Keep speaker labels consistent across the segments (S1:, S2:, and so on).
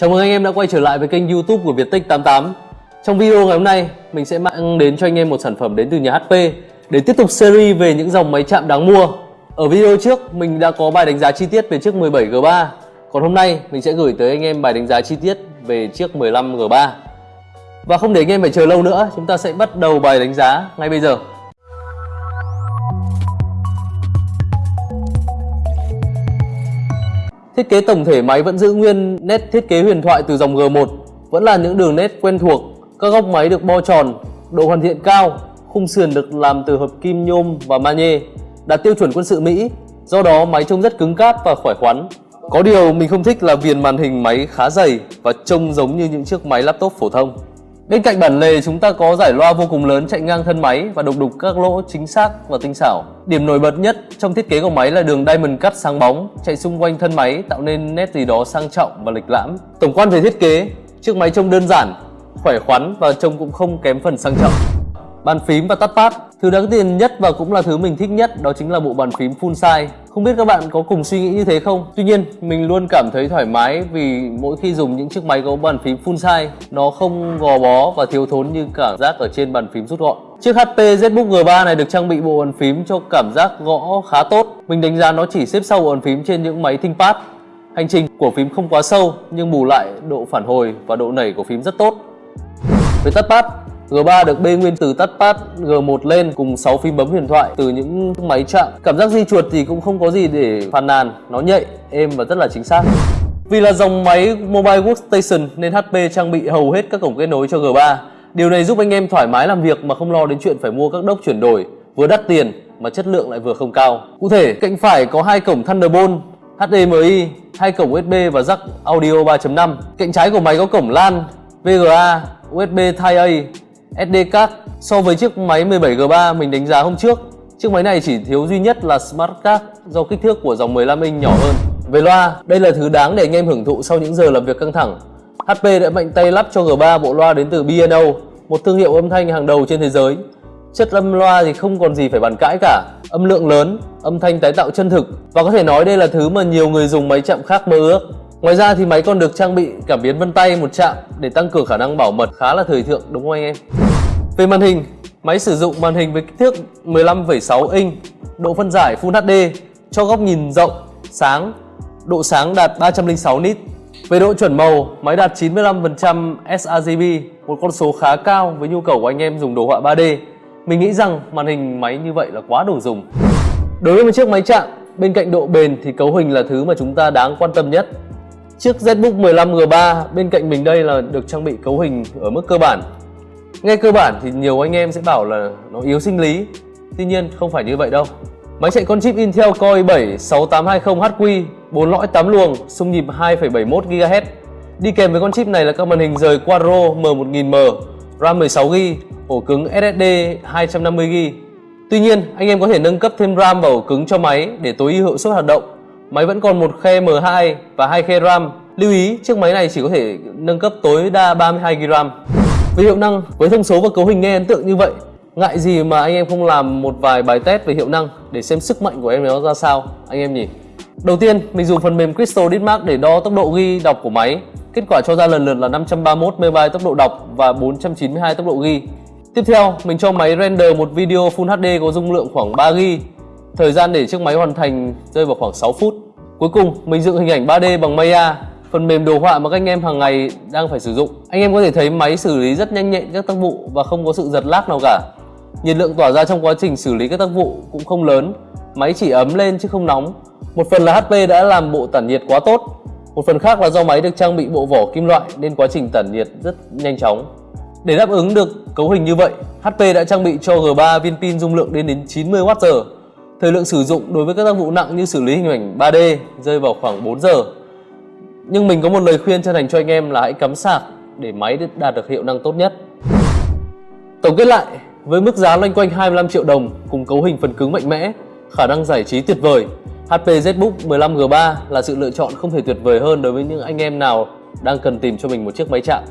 S1: Chào mừng anh em đã quay trở lại với kênh youtube của Viettech88 Trong video ngày hôm nay, mình sẽ mang đến cho anh em một sản phẩm đến từ nhà HP Để tiếp tục series về những dòng máy chạm đáng mua. Ở video trước, mình đã có bài đánh giá chi tiết về chiếc 17G3 Còn hôm nay, mình sẽ gửi tới anh em bài đánh giá chi tiết về chiếc 15G3 Và không để anh em phải chờ lâu nữa, chúng ta sẽ bắt đầu bài đánh giá ngay bây giờ. Thiết kế tổng thể máy vẫn giữ nguyên nét thiết kế huyền thoại từ dòng G1 Vẫn là những đường nét quen thuộc. Các góc máy được bo tròn, độ hoàn thiện cao Khung sườn được làm từ hợp kim nhôm và magie Đạt tiêu chuẩn quân sự Mỹ Do đó máy trông rất cứng cáp và khỏe khoắn. Có điều mình không thích là viền màn hình máy khá dày Và trông giống như những chiếc máy laptop phổ thông. Bên cạnh bản lề chúng ta có giải loa vô cùng lớn chạy ngang thân máy và đục đục các lỗ chính xác và tinh xảo. Điểm nổi bật nhất trong thiết kế của máy là đường diamond cắt sáng bóng chạy xung quanh thân máy tạo nên nét gì đó sang trọng và lịch lãm. Tổng quan về thiết kế, chiếc máy trông đơn giản, khỏe khoắn và trông cũng không kém phần sang trọng. Bàn phím và touchpad Thứ đáng tiền nhất và cũng là thứ mình thích nhất đó chính là bộ bàn phím full size. Không biết các bạn có cùng suy nghĩ như thế không? Tuy nhiên, mình luôn cảm thấy thoải mái vì mỗi khi dùng những chiếc máy có bàn phím full size, Nó không gò bó và thiếu thốn như cảm giác ở trên bàn phím rút gọn. Chiếc HP ZBook G3 này được trang bị bộ bàn phím cho cảm giác gõ khá tốt. Mình đánh giá nó chỉ xếp sau bộ bàn phím trên những máy ThinkPad Hành trình của phím không quá sâu, nhưng bù lại độ phản hồi và độ nảy của phím rất tốt. Về touchpad G3 được bê nguyên từ touchpad G1 lên cùng 6 phím bấm huyền thoại từ những máy chạm. Cảm giác di chuột thì cũng không có gì để phàn nàn, nó nhạy, êm và rất là chính xác. Vì là dòng máy Mobile Workstation nên HP trang bị hầu hết các cổng kết nối cho G3. Điều này giúp anh em thoải mái làm việc mà không lo đến chuyện phải mua các đốc chuyển đổi, vừa đắt tiền mà chất lượng lại vừa không cao. Cụ thể, cạnh phải có hai cổng Thunderbolt HDMI, hai cổng USB và jack audio 3.5. Cạnh trái của máy có cổng LAN, VGA, USB Type A SD card. So với chiếc máy 17G3 mình đánh giá hôm trước Chiếc máy này chỉ thiếu duy nhất là Smart Card do kích thước của dòng 15 inch nhỏ hơn. Về loa, đây là thứ đáng để anh em hưởng thụ sau những giờ làm việc căng thẳng. HP đã mạnh tay lắp cho G3 bộ loa đến từ B&O Một thương hiệu âm thanh hàng đầu trên thế giới. Chất âm loa thì không còn gì phải bàn cãi cả. Âm lượng lớn, âm thanh tái tạo chân thực. Và có thể nói đây là thứ mà nhiều người dùng máy chạm khác mơ ước. Ngoài ra thì máy còn được trang bị cảm biến vân tay một chạm để tăng cường khả năng bảo mật khá là thời thượng đúng không anh em? Về màn hình, máy sử dụng màn hình với kích thước 15,6 inch, độ phân giải Full HD cho góc nhìn rộng, sáng, độ sáng đạt 306 nit. Về độ chuẩn màu, máy đạt 95% sRGB, một con số khá cao với nhu cầu của anh em dùng đồ họa 3D. Mình nghĩ rằng màn hình máy như vậy là quá đủ dùng. Đối với một chiếc máy chạm, bên cạnh độ bền thì cấu hình là thứ mà chúng ta đáng quan tâm nhất. Chiếc ZBook 15G3 bên cạnh mình đây là được trang bị cấu hình ở mức cơ bản. Nghe cơ bản thì nhiều anh em sẽ bảo là nó yếu sinh lý. Tuy nhiên không phải như vậy đâu. Máy chạy con chip Intel Core i7 6820HQ 4 lõi 8 luồng, xung nhịp 2,71 GHz Đi kèm với con chip này là các màn hình rời Quadro M1000M RAM 16GB, ổ cứng SSD 250GB Tuy nhiên, anh em có thể nâng cấp thêm RAM vào ổ cứng cho máy để tối ưu hiệu suất hoạt động. Máy vẫn còn một khe M2 và hai khe RAM. Lưu ý, chiếc máy này chỉ có thể nâng cấp tối đa 32GB. RAM. Về hiệu năng, với thông số và cấu hình nghe ấn tượng như vậy, ngại gì mà anh em không làm một vài bài test về hiệu năng để xem sức mạnh của em nó ra sao, anh em nhỉ? Đầu tiên, mình dùng phần mềm Crystal Ditmark để đo tốc độ ghi đọc của máy. Kết quả cho ra lần lượt là 531 MB tốc độ đọc và 492 tốc độ ghi. Tiếp theo, mình cho máy render một video Full HD có dung lượng khoảng 3 GB Thời gian để chiếc máy hoàn thành rơi vào khoảng 6 phút. Cuối cùng, mình dựng hình ảnh 3D bằng Maya, phần mềm đồ họa mà các anh em hàng ngày đang phải sử dụng. Anh em có thể thấy máy xử lý rất nhanh nhẹn các tác vụ và không có sự giật lag nào cả. Nhiệt lượng tỏa ra trong quá trình xử lý các tác vụ cũng không lớn, máy chỉ ấm lên chứ không nóng. Một phần là HP đã làm bộ tản nhiệt quá tốt, một phần khác là do máy được trang bị bộ vỏ kim loại nên quá trình tản nhiệt rất nhanh chóng. Để đáp ứng được cấu hình như vậy, HP đã trang bị cho G3 viên pin dung lượng đến đến 90Wh Thời lượng sử dụng đối với các tác vụ nặng như xử lý hình ảnh 3D rơi vào khoảng 4 giờ. Nhưng mình có một lời khuyên chân thành cho anh em là hãy cắm sạc để máy đạt được hiệu năng tốt nhất. Tổng kết lại, với mức giá loanh quanh 25 triệu đồng cùng cấu hình phần cứng mạnh mẽ, khả năng giải trí tuyệt vời, HP ZBook 15G3 là sự lựa chọn không thể tuyệt vời hơn đối với những anh em nào đang cần tìm cho mình một chiếc máy chạm.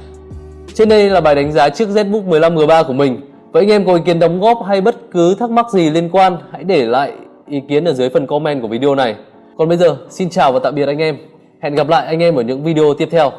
S1: Trên đây là bài đánh giá chiếc ZBook 15G3 của mình Vậy anh em có ý kiến đóng góp hay bất cứ thắc mắc gì liên quan, hãy để lại ý kiến ở dưới phần comment của video này. Còn bây giờ, xin chào và tạm biệt anh em. Hẹn gặp lại anh em ở những video tiếp theo.